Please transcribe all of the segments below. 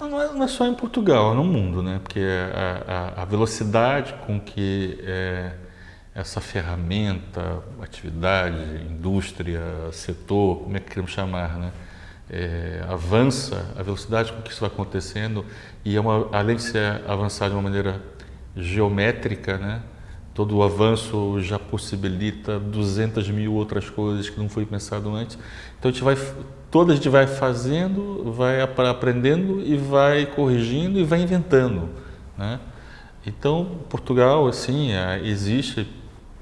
Não é, não é só em Portugal, é no mundo, né? Porque a, a, a velocidade com que é, essa ferramenta, atividade, indústria, setor, como é que queremos chamar, né? É, avança, a velocidade com que isso vai acontecendo e é uma, além de ser avançar de uma maneira geométrica, né? Todo o avanço já possibilita 200 mil outras coisas que não foi pensado antes. Então a gente vai, toda a gente vai fazendo, vai aprendendo e vai corrigindo e vai inventando, né? Então Portugal, assim, é, existe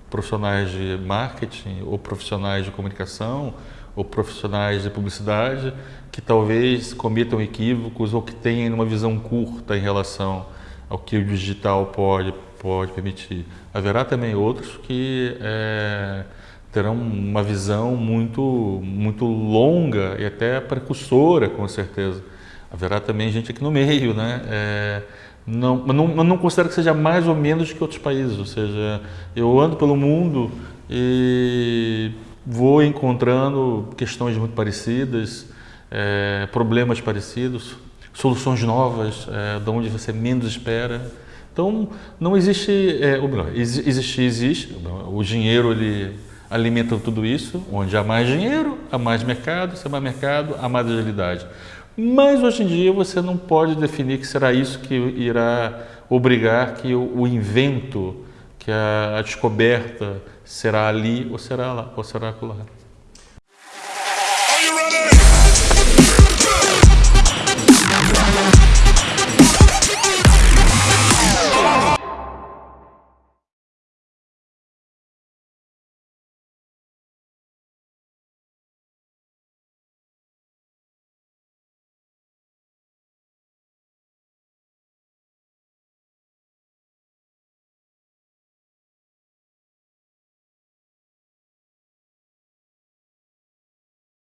profissionais de marketing ou profissionais de comunicação ou profissionais de publicidade que talvez cometam equívocos ou que tenham uma visão curta em relação ao que o digital pode pode permitir. Haverá também outros que é, terão uma visão muito, muito longa e até precursora, com certeza. Haverá também gente aqui no meio, né? É, não, não, não considero que seja mais ou menos que outros países, ou seja, eu ando pelo mundo e vou encontrando questões muito parecidas, é, problemas parecidos, soluções novas, é, de onde você menos espera. Então, não existe, é, ou melhor, existe, existe, o dinheiro ele alimenta tudo isso, onde há mais dinheiro, há mais mercado, se há mais mercado, há mais agilidade. Mas hoje em dia você não pode definir que será isso que irá obrigar que o, o invento, que a, a descoberta será ali ou será lá, ou será lá.